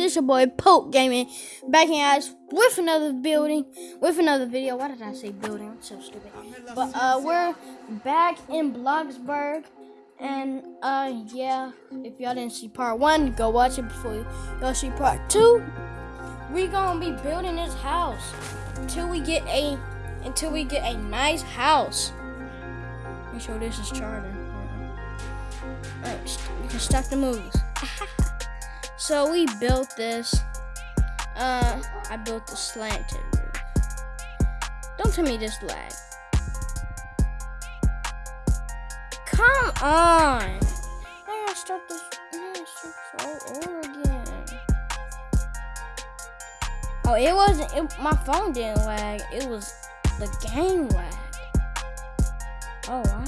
this your boy Poke Gaming back in guys with another building, with another video. Why did I say building? I'm so stupid. But uh, we're back in Bloxburg, and uh, yeah. If y'all didn't see part one, go watch it before y'all see part two. We gonna be building this house until we get a until we get a nice house. Make sure this is charging. Alright, you can stop the movies. so we built this. Uh, I built the slanted roof. Don't tell me this lag. Come on! I gotta start this. I gotta start this all over again. Oh, it wasn't. It, my phone didn't lag. It was the game lag. Oh wow.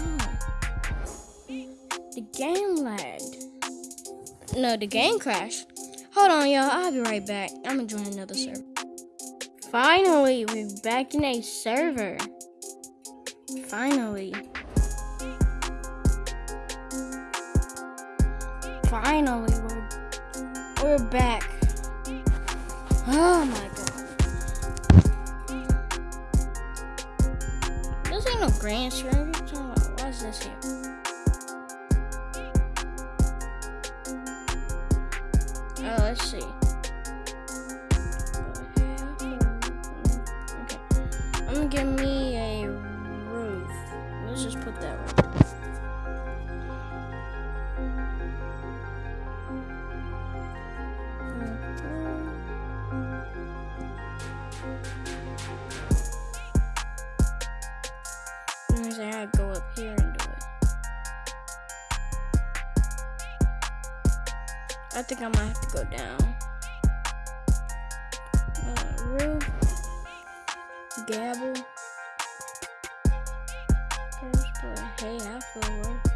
The game. No, the game crashed. Hold on, y'all. I'll be right back. I'm gonna join another server. Finally, we're back in a server. Finally. Finally, we're we're back. Oh my god. This ain't no grand server. What's this here? Oh, let's think I might have to go down. Uh, roof, gabble. First, but hey, I feel worse.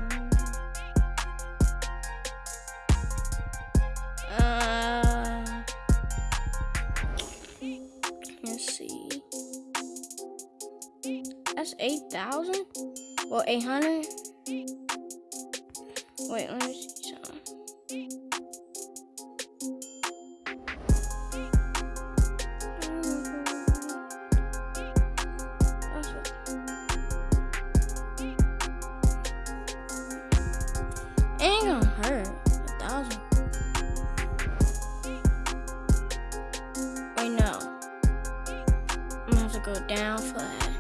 Uh, let's see. That's eight thousand or eight hundred. Wait, let me see something. That.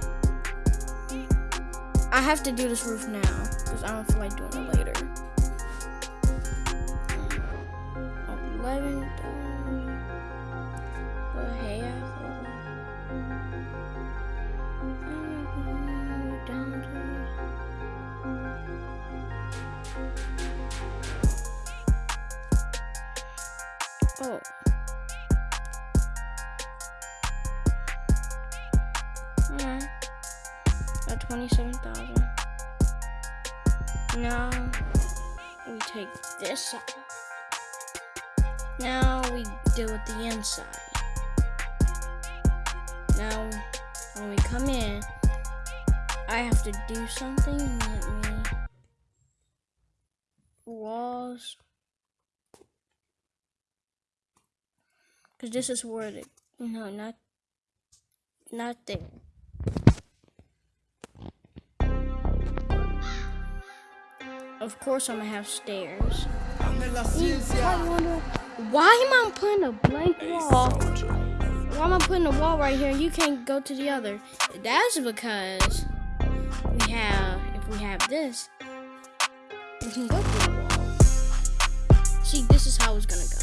I have to do this roof now because I don't feel like doing it later. Eleven. But hey, I. Oh. 27,000. Now we take this off. Now we deal with the inside. Now when we come in, I have to do something. Let me walls. Cause this is where the no not not there. Of course I'm gonna have stairs. Wonder, why am I putting a blank wall? Why am I putting a wall right here? You can't go to the other. That's because we have if we have this, we can go through the wall. See, this is how it's gonna go.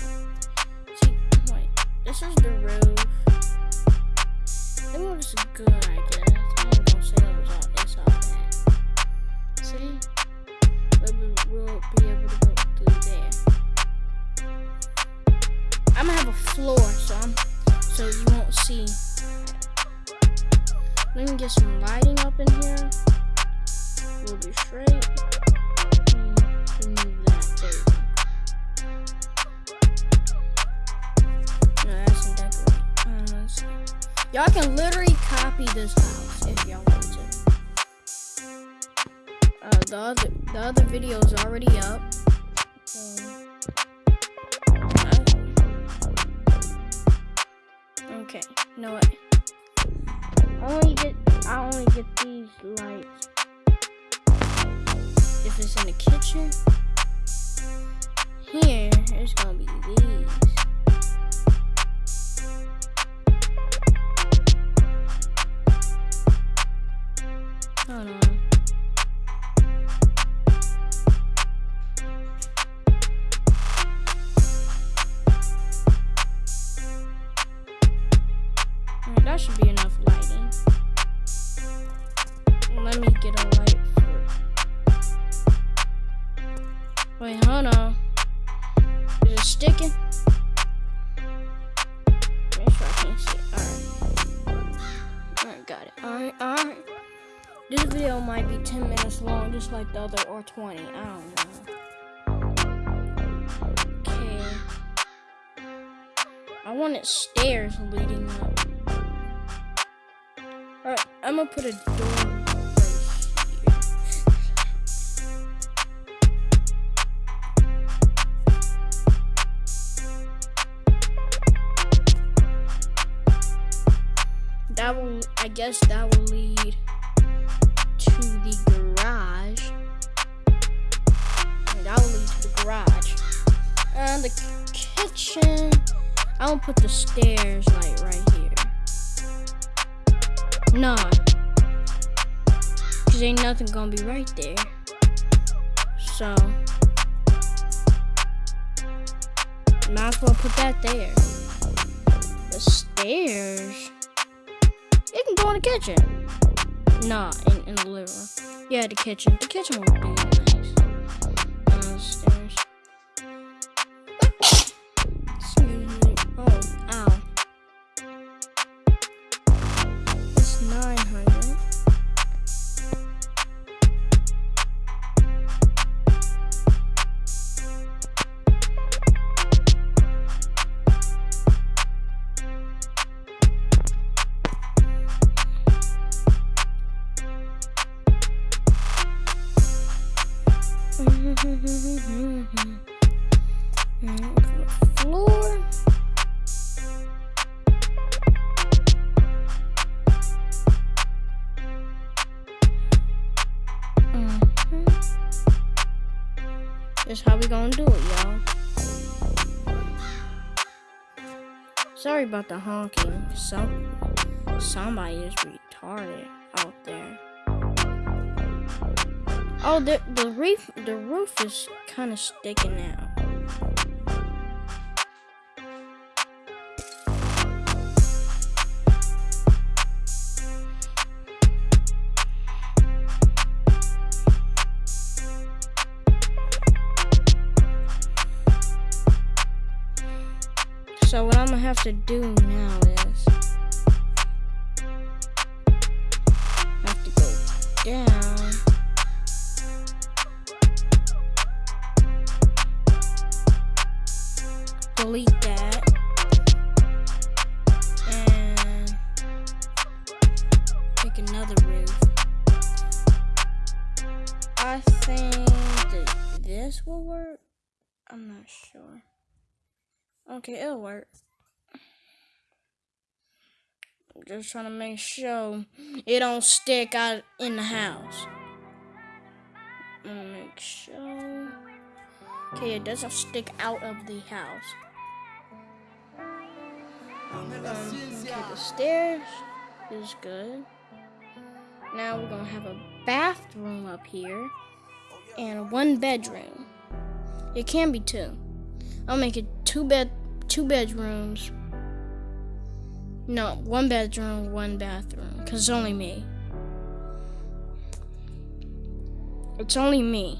See, wait, this is the roof. I think this is good, I guess. I ain't gonna say it was all, it's all bad. See? I'm gonna have a floor, so I'm so you won't see. Let me get some lighting up in here. We'll be straight. Uh. Y'all can literally copy this house if y'all want to. Uh, the other the other video is already up. Okay, you know what? I only get I only get these lights if it's in the kitchen. Here, it's gonna be get a light for Wait, hold on. Is it sticking? Make sure I can't see Alright. Alright, got it. Alright, alright. This video might be 10 minutes long, just like the other, or 20. I don't know. Okay. I wanted stairs leading up. Alright, I'm gonna put a door I guess that will lead to the garage. And that will lead to the garage. And the kitchen. I will put the stairs like right here. Nah. Cause ain't nothing gonna be right there. So might as well put that there. The stairs. Go in the kitchen. Nah, in, in the living room. Yeah, the kitchen. The kitchen would be. That's how we gonna do it, y'all. Sorry about the honking. Some somebody is retarded out there. Oh, the the roof the roof is kind of sticking out. So what I'm gonna have to do now is have to go down. Delete that. And make another roof. I think that this will work. I'm not sure. Okay, it'll work. I'm just trying to make sure it don't stick out in the house. Make sure. Okay, it doesn't stick out of the house. Um, okay, the stairs is good. Now we're gonna have a bathroom up here and one bedroom. It can be two. I'll make it two bed, two bedrooms. No, one bedroom, one bathroom. Cause it's only me. It's only me.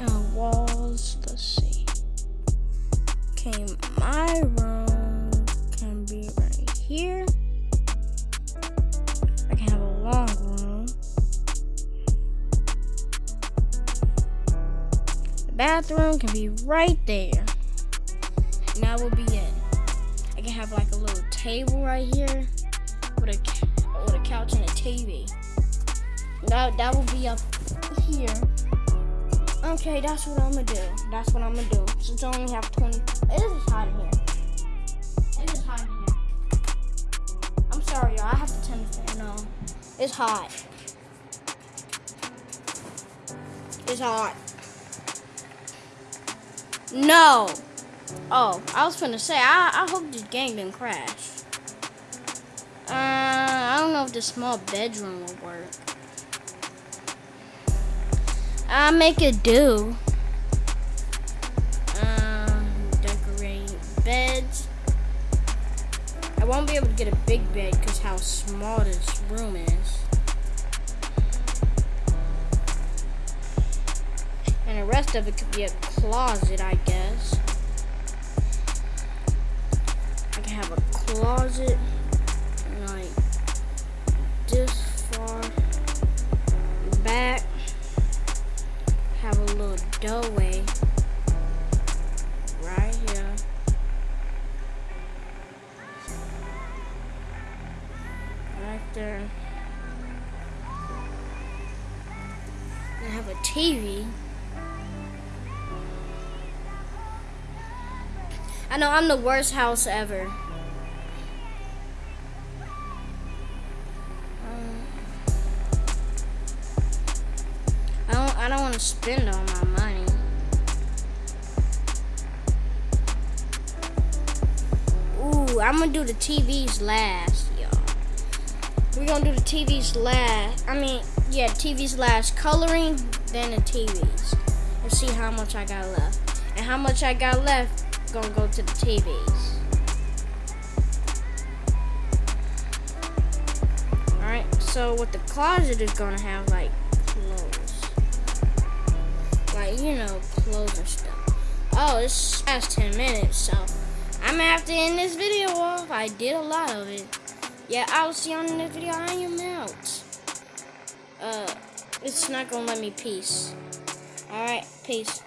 Oh, walls. Let's see. Okay, my bathroom can be right there. And will be it. I can have like a little table right here. with a with a couch and a TV. That that will be up here. Okay, that's what I'm gonna do. That's what I'm gonna do. Since I only have 20. It is hot in here. It is hot in here. I'm sorry, y'all. I have to turn the fan on. It's hot. It's hot. No. Oh, I was gonna say, I, I hope this game didn't crash. Uh, I don't know if the small bedroom will work. I'll make it do. Um, decorate beds. I won't be able to get a big bed because how small this room is. Rest of it could be a closet, I guess. I can have a closet like this far back. Have a little doorway right here. Right there. I have a TV. I know I'm the worst house ever. Um, I don't I don't want to spend all my money. Ooh, I'm gonna do the TVs last, y'all. We're gonna do the TVs last. I mean, yeah, TVs last. Coloring, then the TVs. Let's see how much I got left. And how much I got left gonna go to the TVs. Alright, so what the closet is gonna have like clothes. Like, you know, clothes and stuff. Oh, it's past 10 minutes, so I'm gonna have to end this video off. I did a lot of it. Yeah, I'll see you on the next video. I am out. Uh, it's not gonna let me peace. Alright, peace.